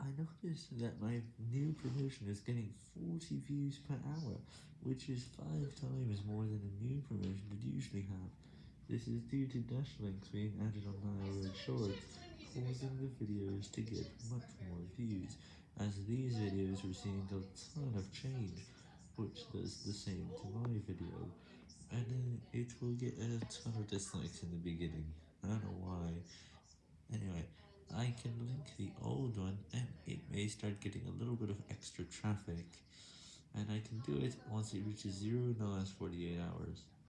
I noticed that my new promotion is getting 40 views per hour, which is 5 times more than a new promotion would usually have. This is due to dash links being added on my shorts, causing the videos to get much more views, as these videos receiving a ton of change, which does the same to my video, and then it will get a ton of dislikes in the beginning, I don't know why. Anyway, I can link the old one, may start getting a little bit of extra traffic, and I can do it once it reaches 0 in the last 48 hours.